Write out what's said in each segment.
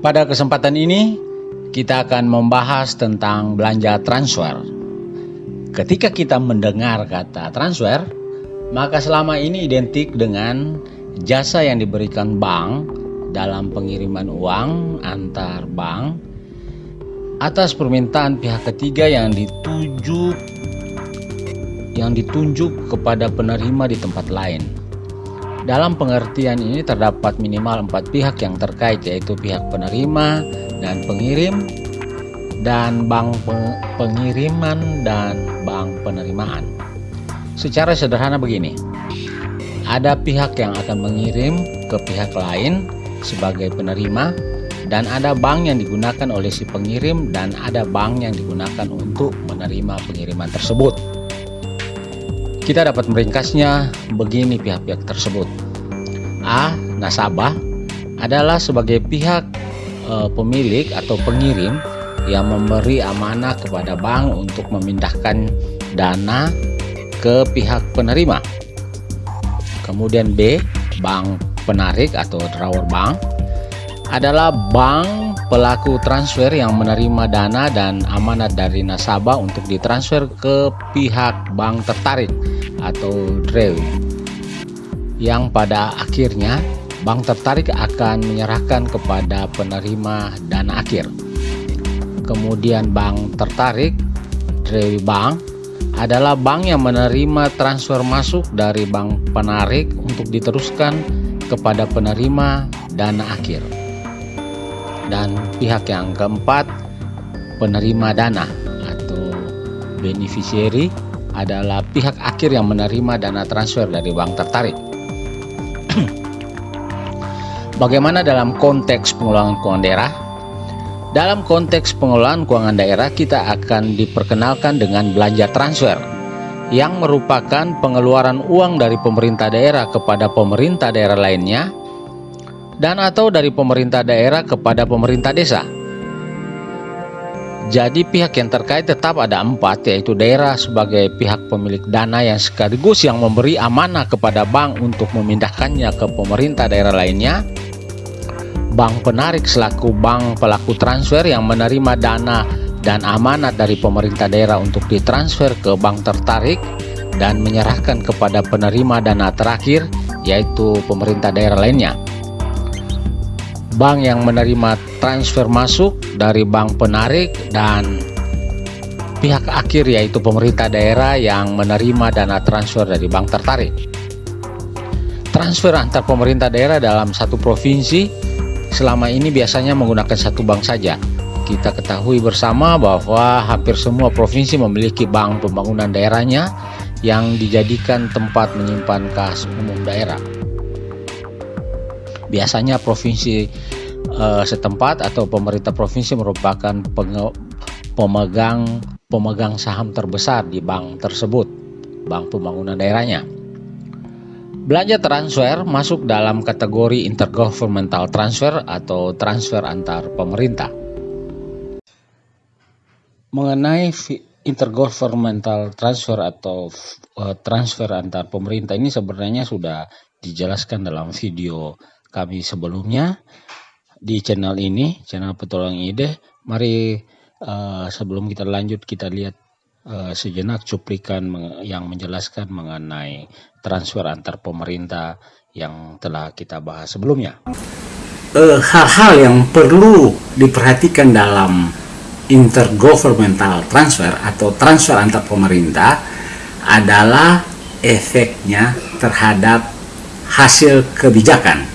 Pada kesempatan ini, kita akan membahas tentang belanja transfer. Ketika kita mendengar kata transfer, maka selama ini identik dengan jasa yang diberikan bank dalam pengiriman uang antar bank atas permintaan pihak ketiga yang dituju yang ditunjuk kepada penerima di tempat lain. Dalam pengertian ini terdapat minimal empat pihak yang terkait yaitu pihak penerima dan pengirim dan bank pengiriman dan bank penerimaan. Secara sederhana begini, ada pihak yang akan mengirim ke pihak lain sebagai penerima dan ada bank yang digunakan oleh si pengirim dan ada bank yang digunakan untuk menerima pengiriman tersebut. Kita dapat meringkasnya begini pihak-pihak tersebut. A. Nasabah adalah sebagai pihak e, pemilik atau pengirim yang memberi amanah kepada bank untuk memindahkan dana ke pihak penerima. Kemudian B. Bank penarik atau drawer bank adalah bank pelaku transfer yang menerima dana dan amanat dari nasabah untuk ditransfer ke pihak bank tertarik atau DREW. Yang pada akhirnya bank tertarik akan menyerahkan kepada penerima dana akhir. Kemudian bank tertarik DREW Bank adalah bank yang menerima transfer masuk dari bank penarik untuk diteruskan kepada penerima dana akhir. Dan pihak yang keempat penerima dana atau beneficiary adalah pihak akhir yang menerima dana transfer dari bank tertarik. Bagaimana dalam konteks pengelolaan keuangan daerah? Dalam konteks pengelolaan keuangan daerah kita akan diperkenalkan dengan belanja transfer yang merupakan pengeluaran uang dari pemerintah daerah kepada pemerintah daerah lainnya dan atau dari pemerintah daerah kepada pemerintah desa. Jadi pihak yang terkait tetap ada empat yaitu daerah sebagai pihak pemilik dana yang sekaligus yang memberi amanah kepada bank untuk memindahkannya ke pemerintah daerah lainnya. Bank penarik selaku bank pelaku transfer yang menerima dana dan amanat dari pemerintah daerah untuk ditransfer ke bank tertarik dan menyerahkan kepada penerima dana terakhir yaitu pemerintah daerah lainnya bank yang menerima transfer masuk dari bank penarik dan pihak akhir yaitu pemerintah daerah yang menerima dana transfer dari bank tertarik. Transfer antar pemerintah daerah dalam satu provinsi selama ini biasanya menggunakan satu bank saja. Kita ketahui bersama bahwa hampir semua provinsi memiliki bank pembangunan daerahnya yang dijadikan tempat menyimpan kas umum daerah biasanya provinsi uh, setempat atau pemerintah provinsi merupakan pemegang pemegang saham terbesar di bank tersebut, bank pembangunan daerahnya. Belanja transfer masuk dalam kategori intergovernmental transfer atau transfer antar pemerintah. Mengenai intergovernmental transfer atau uh, transfer antar pemerintah ini sebenarnya sudah dijelaskan dalam video kami sebelumnya di channel ini, channel Petualang Ide. Mari uh, sebelum kita lanjut kita lihat uh, sejenak cuplikan yang menjelaskan mengenai transfer antar pemerintah yang telah kita bahas sebelumnya. Eh, hal-hal uh, yang perlu diperhatikan dalam intergovernmental transfer atau transfer antar pemerintah adalah efeknya terhadap hasil kebijakan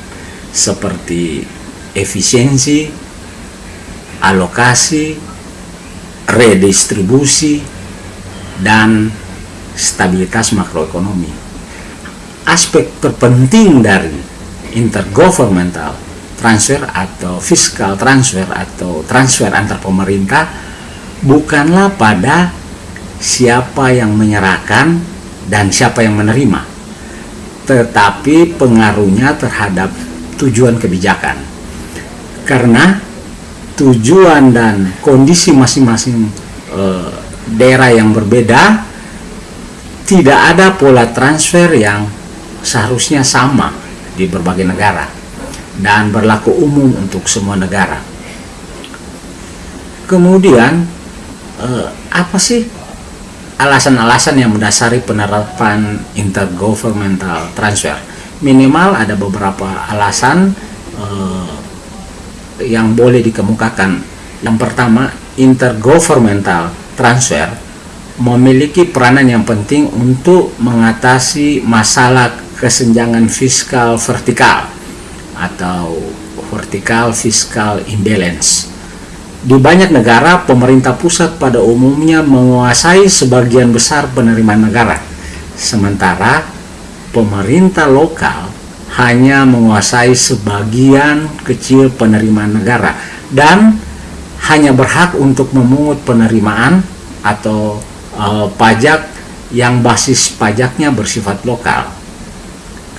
seperti efisiensi, alokasi, redistribusi, dan stabilitas makroekonomi. Aspek terpenting dari intergovernmental transfer atau fiscal transfer atau transfer antar pemerintah bukanlah pada siapa yang menyerahkan dan siapa yang menerima, tetapi pengaruhnya terhadap tujuan kebijakan. Karena tujuan dan kondisi masing-masing e, daerah yang berbeda, tidak ada pola transfer yang seharusnya sama di berbagai negara dan berlaku umum untuk semua negara. Kemudian, eh, apa sih alasan-alasan yang mendasari penerapan intergovernmental transfer? Minimal ada beberapa alasan eh, yang boleh dikemukakan. Yang pertama, intergovernmental transfer memiliki peranan yang penting untuk mengatasi masalah kesenjangan fiskal vertikal atau vertikal fiskal imbalance. Di banyak negara, pemerintah pusat pada umumnya menguasai sebagian besar penerimaan negara, sementara pemerintah lokal hanya menguasai sebagian kecil penerimaan negara dan hanya berhak untuk memungut penerimaan atau uh, pajak yang basis pajaknya bersifat lokal.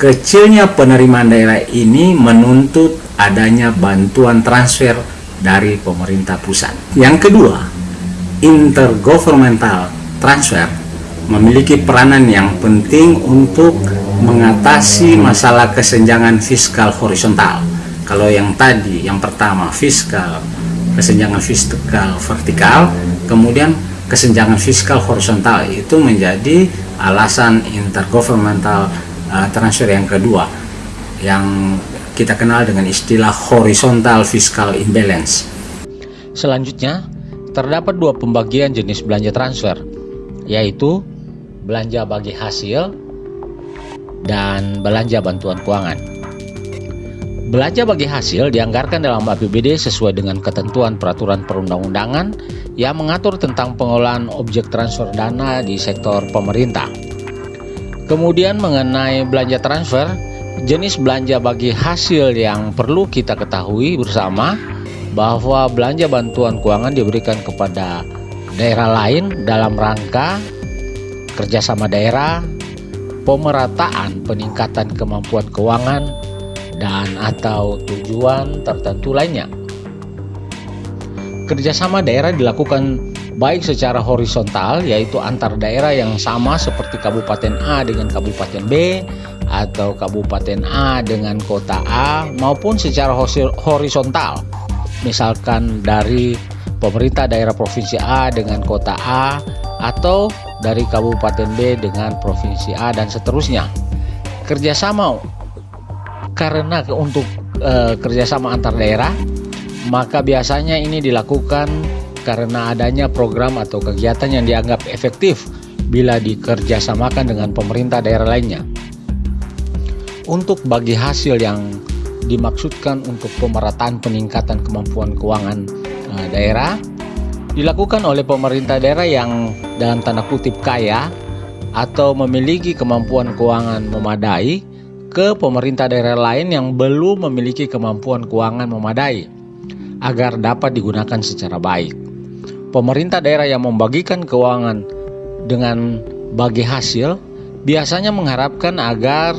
Kecilnya penerimaan daerah ini menuntut adanya bantuan transfer dari pemerintah pusat. Yang kedua, intergovernmental transfer memiliki peranan yang penting untuk mengatasi masalah kesenjangan fiskal horizontal. Kalau yang tadi, yang pertama fiskal, kesenjangan fiskal vertikal, kemudian kesenjangan fiskal horizontal itu menjadi alasan intergovernmental uh, transfer yang kedua yang kita kenal dengan istilah horizontal fiscal imbalance. Selanjutnya, terdapat dua pembagian jenis belanja transfer, yaitu belanja bagi hasil dan belanja bantuan keuangan. Belanja bagi hasil dianggarkan dalam APBD sesuai dengan ketentuan peraturan perundang-undangan yang mengatur tentang pengolahan objek transfer dana di sektor pemerintah. Kemudian mengenai belanja transfer, jenis belanja bagi hasil yang perlu kita ketahui bersama bahwa belanja bantuan keuangan diberikan kepada daerah lain dalam rangka kerjasama daerah, pemerataan peningkatan kemampuan keuangan, dan atau tujuan tertentu lainnya. Kerjasama daerah dilakukan baik secara horizontal yaitu antar daerah yang sama seperti Kabupaten A dengan Kabupaten B atau Kabupaten A dengan kota A maupun secara horizontal misalkan dari pemerintah daerah provinsi A dengan kota A atau dari Kabupaten B dengan provinsi A dan seterusnya kerjasama karena untuk e, kerjasama antar daerah maka biasanya ini dilakukan karena adanya program atau kegiatan yang dianggap efektif bila dikerjasamakan dengan pemerintah daerah lainnya. Untuk bagi hasil yang dimaksudkan untuk pemerataan peningkatan kemampuan keuangan e, daerah dilakukan oleh pemerintah daerah yang dalam tanda kutip kaya atau memiliki kemampuan keuangan memadai ke pemerintah daerah lain yang belum memiliki kemampuan keuangan memadai agar dapat digunakan secara baik. Pemerintah daerah yang membagikan keuangan dengan bagi hasil biasanya mengharapkan agar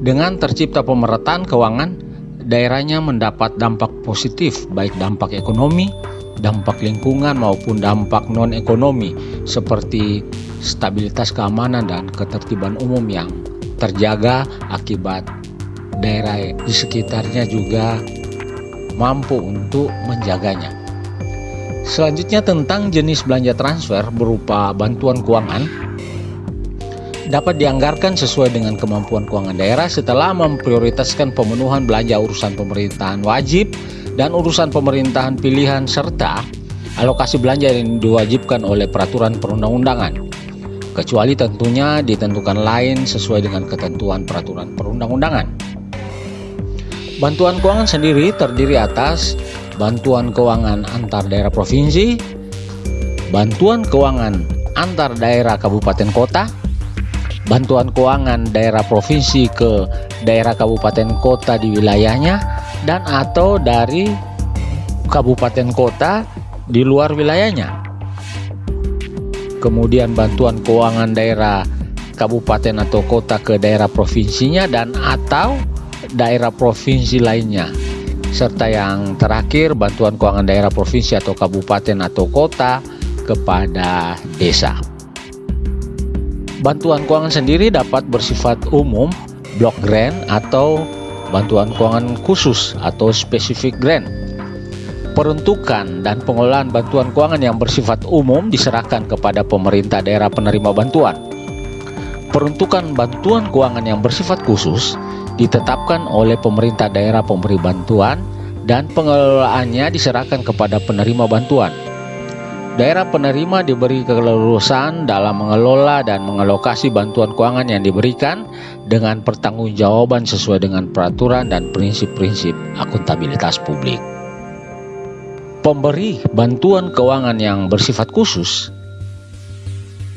dengan tercipta pemerataan keuangan daerahnya mendapat dampak positif baik dampak ekonomi, dampak lingkungan maupun dampak non ekonomi seperti stabilitas keamanan dan ketertiban umum yang terjaga akibat daerah di sekitarnya juga mampu untuk menjaganya. Selanjutnya tentang jenis belanja transfer berupa bantuan keuangan dapat dianggarkan sesuai dengan kemampuan keuangan daerah setelah memprioritaskan pemenuhan belanja urusan pemerintahan wajib dan urusan pemerintahan pilihan serta alokasi belanja yang diwajibkan oleh peraturan perundang-undangan kecuali tentunya ditentukan lain sesuai dengan ketentuan peraturan perundang-undangan. Bantuan keuangan sendiri terdiri atas bantuan keuangan antar daerah provinsi, bantuan keuangan antar daerah kabupaten kota, bantuan keuangan daerah provinsi ke daerah kabupaten kota di wilayahnya, dan atau dari kabupaten kota di luar wilayahnya kemudian bantuan keuangan daerah kabupaten atau kota ke daerah provinsinya dan atau daerah provinsi lainnya serta yang terakhir bantuan keuangan daerah provinsi atau kabupaten atau kota kepada desa. Bantuan keuangan sendiri dapat bersifat umum block grant atau bantuan keuangan khusus atau specific grant. Peruntukan dan pengelolaan bantuan keuangan yang bersifat umum diserahkan kepada pemerintah daerah penerima bantuan. Peruntukan bantuan keuangan yang bersifat khusus ditetapkan oleh pemerintah daerah pemberi bantuan dan pengelolaannya diserahkan kepada penerima bantuan. Daerah penerima diberi keleluasan dalam mengelola dan mengalokasi bantuan keuangan yang diberikan dengan pertanggungjawaban sesuai dengan peraturan dan prinsip-prinsip akuntabilitas publik. Pemberi bantuan keuangan yang bersifat khusus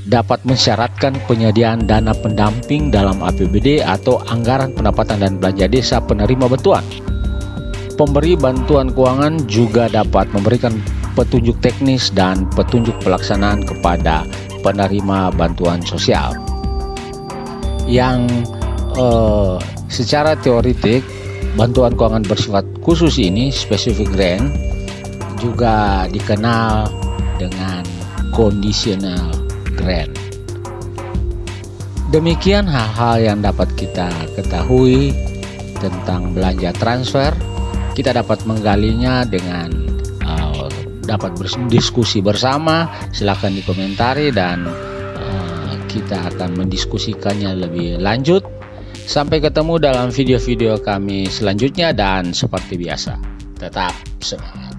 dapat mensyaratkan penyediaan dana pendamping dalam APBD atau anggaran pendapatan dan belanja desa penerima bantuan. Pemberi bantuan keuangan juga dapat memberikan petunjuk teknis dan petunjuk pelaksanaan kepada penerima bantuan sosial. Yang eh, secara teoritik bantuan keuangan bersifat khusus ini specific grant juga dikenal dengan conditional grant. Demikian hal-hal yang dapat kita ketahui tentang belanja transfer. Kita dapat menggalinya dengan dapat berdiskusi bersama silahkan dikomentari dan uh, kita akan mendiskusikannya lebih lanjut. Sampai ketemu dalam video-video kami selanjutnya dan seperti biasa tetap semangat